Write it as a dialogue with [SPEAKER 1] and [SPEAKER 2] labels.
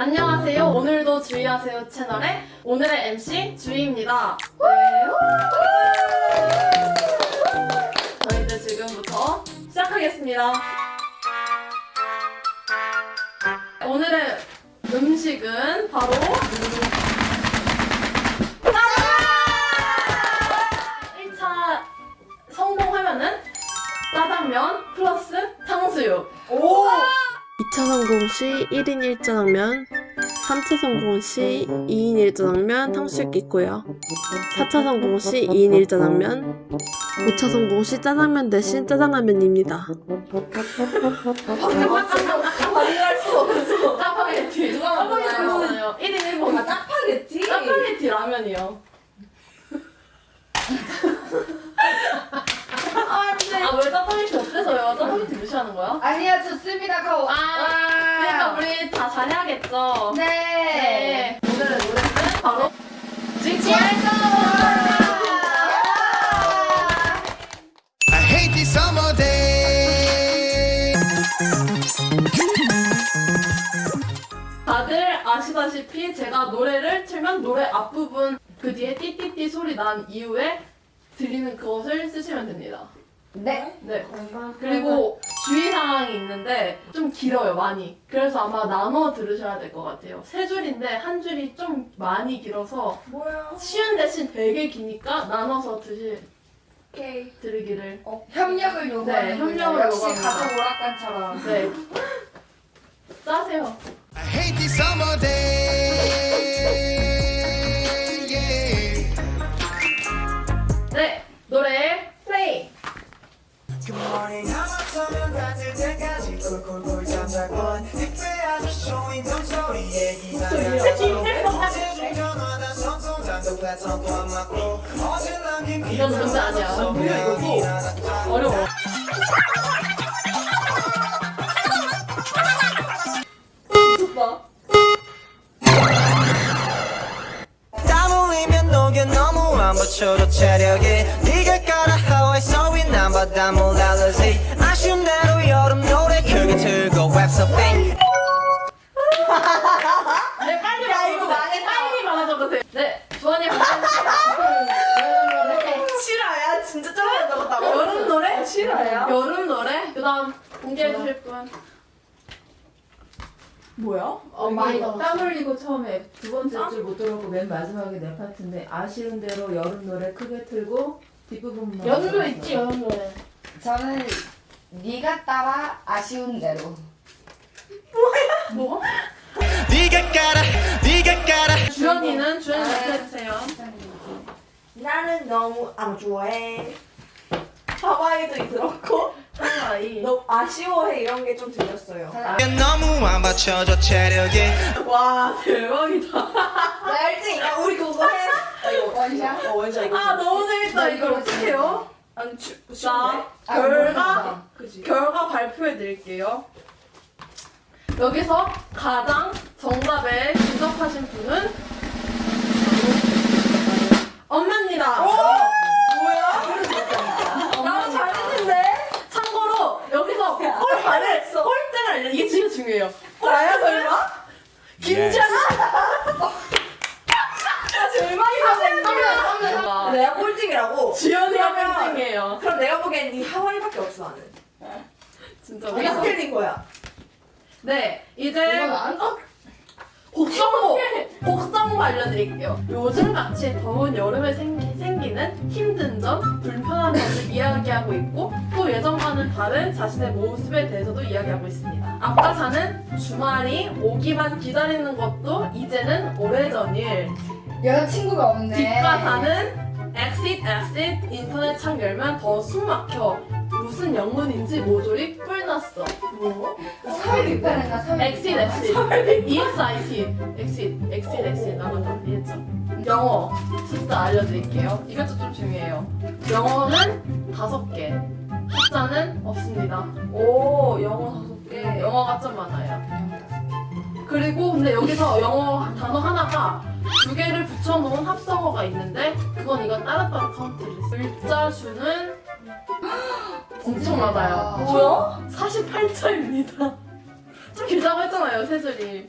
[SPEAKER 1] 안녕하세요. 오늘도 주의하세요 채널의 오늘의 MC 주희입니다. 네. 저희들 지금부터 시작하겠습니다. 오늘의 음식은 바로
[SPEAKER 2] 시 1인 1짜장면, 3차 성공 시 2인 1짜장면 탕수육 있고요. 4차 성공 시 2인 1짜장면, 5차 성공 시 짜장면 대신 짜장라면입니다.
[SPEAKER 3] 반응할 수 없어.
[SPEAKER 1] 짜파게티.
[SPEAKER 3] 누가?
[SPEAKER 1] 짜파게티요. 1인 1번.
[SPEAKER 3] 아, 짜파게티?
[SPEAKER 1] 짜파게티 라면이요.
[SPEAKER 3] 아, 근데.
[SPEAKER 1] 아, 왜 짜파게티 어때서요? 짜파게티 무시하는 거야?
[SPEAKER 3] 아니야, 좋습니다. 가오.
[SPEAKER 1] 아, 그러니까 우리 다 잘해야겠죠?
[SPEAKER 3] 네.
[SPEAKER 1] 네. 오늘의 노래는 바로 징징!
[SPEAKER 4] I hate this summer day.
[SPEAKER 1] 다들 아시다시피 제가 노래를 틀면 노래 앞부분 그 뒤에 띠띠띠 소리 난 이후에 들리는 그것을 쓰시면 됩니다.
[SPEAKER 3] 네.
[SPEAKER 1] 네. 그리고 주의 사항이 있는데 좀 길어요, 많이. 그래서 아마 나눠 들으셔야 될 것 같아요. 세 줄인데 한 줄이 좀 많이 길어서
[SPEAKER 3] 뭐야?
[SPEAKER 1] 쉬운 대신 되게 기니까 나눠서 드시,
[SPEAKER 3] 오케이.
[SPEAKER 1] 들으기를.
[SPEAKER 3] 어, 협력을 요구하는
[SPEAKER 1] 네, 협력을
[SPEAKER 3] 역시
[SPEAKER 1] 요구합니다.
[SPEAKER 3] 가족 오락관처럼.
[SPEAKER 1] 네. 짜세요.
[SPEAKER 4] I hate this summer day.
[SPEAKER 5] 닿을 때까지 꿀꿀꿀 잠자건 택배 아저씨 인동 소리에 남긴
[SPEAKER 1] 이건 문제 아니야. 뭐야, 이거고. 어려워.
[SPEAKER 5] 받쳐줘 체력이 네가 깔아 하와이. 소리 난 바다 몰알러지 틀고 웹서핑
[SPEAKER 1] 네, 빨리
[SPEAKER 3] 야, 이거. 망했다.
[SPEAKER 1] 빨리 말해줘보세요. 네, 주원이.
[SPEAKER 3] 실화야? 진짜 짜증 나갔다고?
[SPEAKER 1] 여름 노래?
[SPEAKER 3] 실화야?
[SPEAKER 1] 여름 노래? 그 다음 공개해 주실 분.
[SPEAKER 3] 뭐야?
[SPEAKER 6] 어,
[SPEAKER 1] 많이
[SPEAKER 6] 땀. 흘리고 처음에 두 번째 줄 못 들었고 맨 마지막에 내 파트인데 아쉬운 대로 여름 노래 크게 틀고 뒷부분만
[SPEAKER 1] 여름도
[SPEAKER 6] 들었어요.
[SPEAKER 1] 있지, 여름 노래.
[SPEAKER 3] 저는 네가 따라 아쉬운 대로.
[SPEAKER 1] 뭐?
[SPEAKER 4] 네가 깔아, 네가 깔아.
[SPEAKER 1] 주연이는 주연이 말해주세요.
[SPEAKER 7] 나는 너무 안 좋아해. 하와이도
[SPEAKER 1] 하와이.
[SPEAKER 7] 너무 아쉬워해 이런 게 좀 들렸어요.
[SPEAKER 4] 너무 안 받쳐줘 체력이.
[SPEAKER 1] 와, 대박이다.
[SPEAKER 7] 나 1등이야. 우리 그거 해. 나 이거
[SPEAKER 3] 원샷?
[SPEAKER 7] 어 원샷 이거.
[SPEAKER 1] 아, 너무 재밌다. 이걸 어떻게 해요?
[SPEAKER 7] 아니 주,
[SPEAKER 1] 자,
[SPEAKER 7] 쉬운데?
[SPEAKER 3] 아,
[SPEAKER 1] 결과. 결과 발표해 드릴게요. 여기서 가장 정답에 근접하신 분은 엄마입니다.
[SPEAKER 7] 뭐야?
[SPEAKER 1] 나도 잘했는데? 참고로 여기서 꼴 잘했어. 꼴등을 알려. 이게 진짜 중요해요.
[SPEAKER 7] 나야 설마?
[SPEAKER 1] 김지아나?
[SPEAKER 7] 제일 많이 하는
[SPEAKER 1] 아,
[SPEAKER 7] 내가 꼴등이라고.
[SPEAKER 1] 지연이가 꼴등이에요.
[SPEAKER 7] 그럼 내가 보기엔 이 하와이밖에 없어 나는.
[SPEAKER 1] 진짜
[SPEAKER 7] 우리가 틀린 거야.
[SPEAKER 1] 네, 이제
[SPEAKER 3] 어?
[SPEAKER 1] 곡정보! 곡정보 알려드릴게요. 요즘 같이 더운 여름에 생기, 생기 는 힘든 점, 불편한 점을 이야기하고 있고 또 예전과는 다른 자신의 모습에 대해서도 이야기하고 있습니다. 아까 사는 주말이 오기만 기다리는 것도 이제는 오래전 일.
[SPEAKER 3] 여자친구가 없네.
[SPEAKER 1] 뒷가사는 exit exit 인터넷 창 열면 더 숨 막혀. 무슨 영문인지 모조리 뿔 났어. 뭐?
[SPEAKER 3] 서울 입단했나? 서울
[SPEAKER 1] exit exit EXIT exit exit exit 나가다 이해했죠? 영어 숫자 알려드릴게요. 이것도 좀 중요해요. 영어는 다섯 개, 숫자는 없습니다.
[SPEAKER 7] 오 영어 다섯 개.
[SPEAKER 1] 영어가 좀 많아요. 그리고 근데 여기서 영어 단어 하나가 두 개를 붙여놓은 합성어가 있는데 그건 이건 따로따로 카운트를 했어요. 글자 수는 엄청 많아요.
[SPEAKER 7] 뭐야?
[SPEAKER 1] 48자입니다. 좀 길다고 했잖아요, 세 줄이.